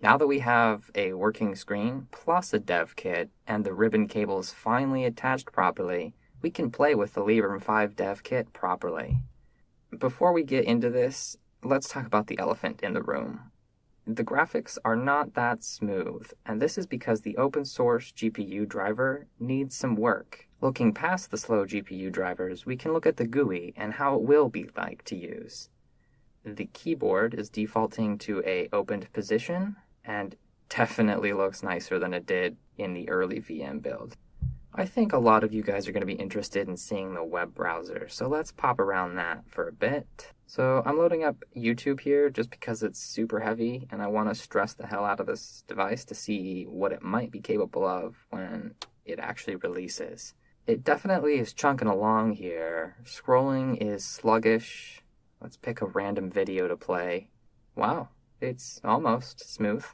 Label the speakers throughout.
Speaker 1: Now that we have a working screen plus a dev kit and the ribbon cables finally attached properly, we can play with the Librem 5 dev kit properly. Before we get into this, let's talk about the elephant in the room. The graphics are not that smooth, and this is because the open source GPU driver needs some work. Looking past the slow GPU drivers, we can look at the GUI and how it will be like to use. The keyboard is defaulting to a opened position, and definitely looks nicer than it did in the early VM build. I think a lot of you guys are going to be interested in seeing the web browser, so let's pop around that for a bit. So I'm loading up YouTube here just because it's super heavy and I want to stress the hell out of this device to see what it might be capable of when it actually releases. It definitely is chunking along here. Scrolling is sluggish. Let's pick a random video to play. Wow, it's almost smooth.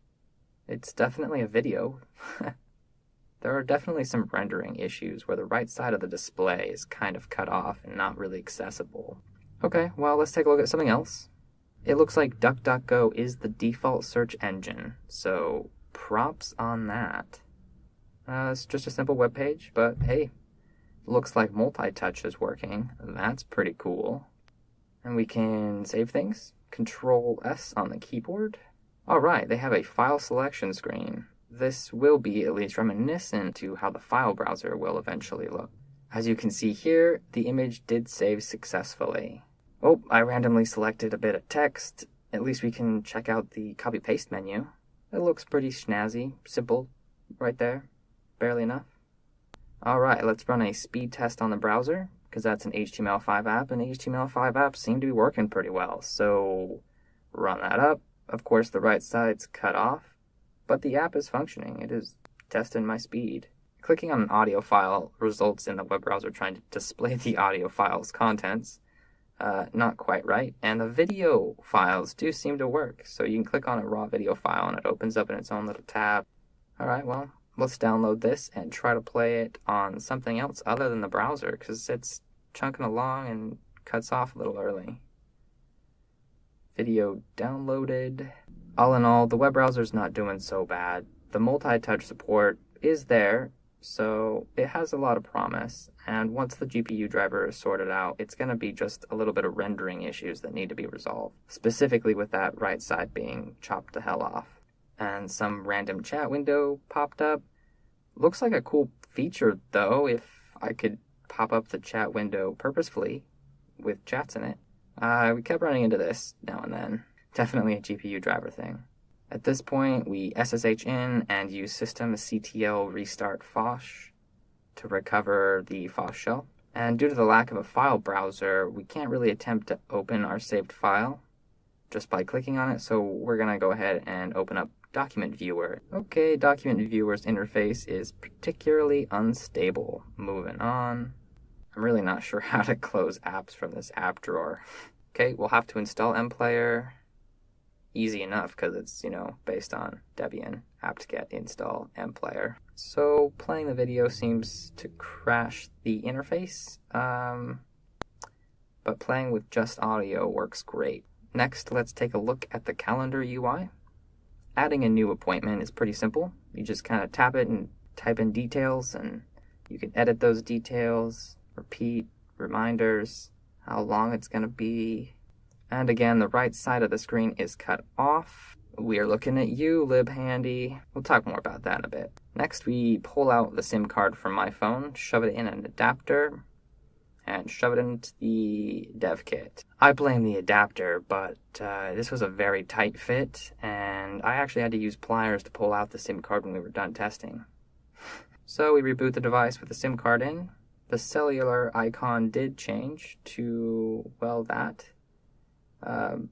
Speaker 1: It's definitely a video. there are definitely some rendering issues where the right side of the display is kind of cut off and not really accessible. Okay, well, let's take a look at something else. It looks like DuckDuckGo is the default search engine, so props on that. Uh, it's just a simple web page, but hey, looks like multi-touch is working. That's pretty cool. And we can save things. Control S on the keyboard. Alright, they have a file selection screen. This will be at least reminiscent to how the file browser will eventually look. As you can see here, the image did save successfully. Oh, I randomly selected a bit of text. At least we can check out the copy paste menu. It looks pretty snazzy, simple, right there, barely enough. Alright, let's run a speed test on the browser, because that's an HTML5 app, and HTML5 apps seem to be working pretty well. So, run that up, of course, the right side's cut off, but the app is functioning. It is testing my speed. Clicking on an audio file results in the web browser trying to display the audio file's contents. Uh, not quite right. And the video files do seem to work. So you can click on a raw video file and it opens up in its own little tab. All right, well, let's download this and try to play it on something else other than the browser because it's chunking along and cuts off a little early video downloaded. All in all, the web browser's not doing so bad. The multi-touch support is there, so it has a lot of promise. And once the GPU driver is sorted out, it's going to be just a little bit of rendering issues that need to be resolved, specifically with that right side being chopped the hell off. And some random chat window popped up. Looks like a cool feature though, if I could pop up the chat window purposefully with chats in it. Uh, we kept running into this now and then. Definitely a GPU driver thing. At this point, we SSH in and use systemctl restart Phosh to recover the Phosh shell. And due to the lack of a file browser, we can't really attempt to open our saved file just by clicking on it, so we're going to go ahead and open up Document Viewer. Okay, Document Viewer's interface is particularly unstable. Moving on. I'm really not sure how to close apps from this app drawer. okay, we'll have to install mplayer. Easy enough because it's, you know, based on Debian apt-get install mplayer. So playing the video seems to crash the interface, um, but playing with just audio works great. Next, let's take a look at the calendar UI. Adding a new appointment is pretty simple. You just kind of tap it and type in details and you can edit those details, repeat, reminders, how long it's going to be. And again, the right side of the screen is cut off. We are looking at you, LibHandy. We'll talk more about that in a bit. Next, we pull out the SIM card from my phone, shove it in an adapter, and shove it into the dev kit. I blame the adapter, but uh, this was a very tight fit, and I actually had to use pliers to pull out the SIM card when we were done testing. So we reboot the device with the SIM card in, the cellular icon did change to, well, that. Um,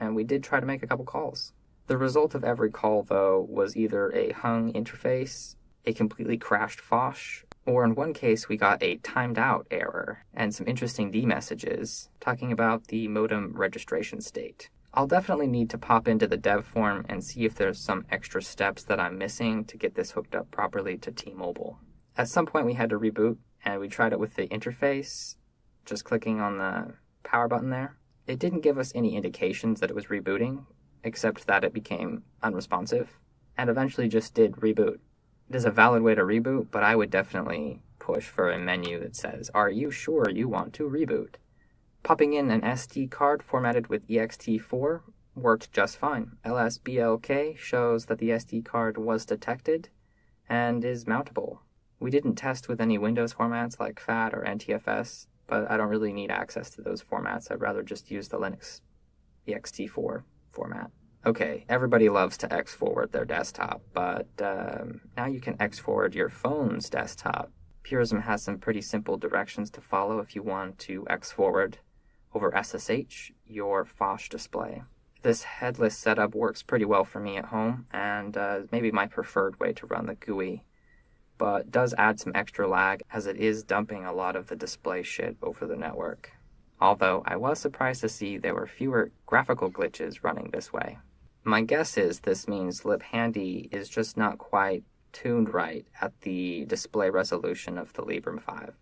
Speaker 1: and we did try to make a couple calls. The result of every call, though, was either a hung interface, a completely crashed Phosh, or in one case we got a timed out error and some interesting D messages talking about the modem registration state. I'll definitely need to pop into the dev form and see if there's some extra steps that I'm missing to get this hooked up properly to T-Mobile. At some point we had to reboot and we tried it with the interface, just clicking on the power button there. It didn't give us any indications that it was rebooting, except that it became unresponsive and eventually just did reboot. It is a valid way to reboot, but I would definitely push for a menu that says, Are you sure you want to reboot? Popping in an SD card formatted with ext4 worked just fine. LSBLK shows that the SD card was detected and is mountable. We didn't test with any Windows formats like FAT or NTFS, but I don't really need access to those formats. I'd rather just use the Linux ext4 format. Okay, everybody loves to X forward their desktop, but um, now you can X forward your phone's desktop. Purism has some pretty simple directions to follow if you want to X forward over SSH your Phosh display. This headless setup works pretty well for me at home and uh, maybe my preferred way to run the GUI, but does add some extra lag as it is dumping a lot of the display shit over the network. Although I was surprised to see there were fewer graphical glitches running this way. My guess is this means LibHandy is just not quite tuned right at the display resolution of the Librem 5.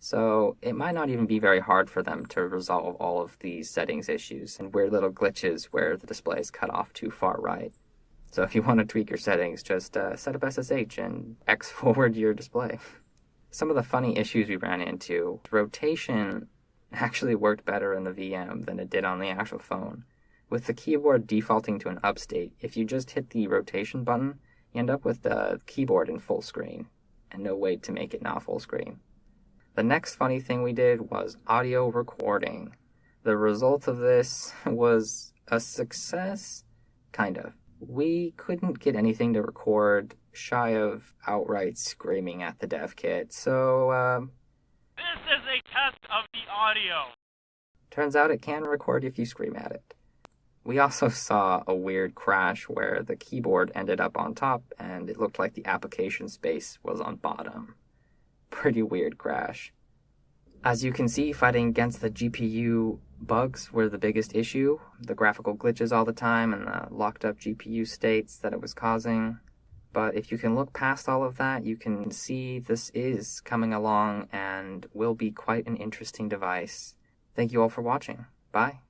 Speaker 1: So it might not even be very hard for them to resolve all of these settings issues and weird little glitches where the display is cut off too far right. So if you want to tweak your settings, just uh, set up SSH and X forward your display. Some of the funny issues we ran into, rotation actually worked better in the VM than it did on the actual phone. With the keyboard defaulting to an up state, if you just hit the rotation button, you end up with the keyboard in full screen, and no way to make it not full screen. The next funny thing we did was audio recording. The result of this was a success, kind of. We couldn't get anything to record shy of outright screaming at the dev kit, so, um,
Speaker 2: This is a test of the audio.
Speaker 1: Turns out it can record if you scream at it. We also saw a weird crash where the keyboard ended up on top and it looked like the application space was on bottom. Pretty weird crash. As you can see, fighting against the GPU bugs were the biggest issue. The graphical glitches all the time and the locked up GPU states that it was causing. But if you can look past all of that, you can see this is coming along and will be quite an interesting device. Thank you all for watching. Bye.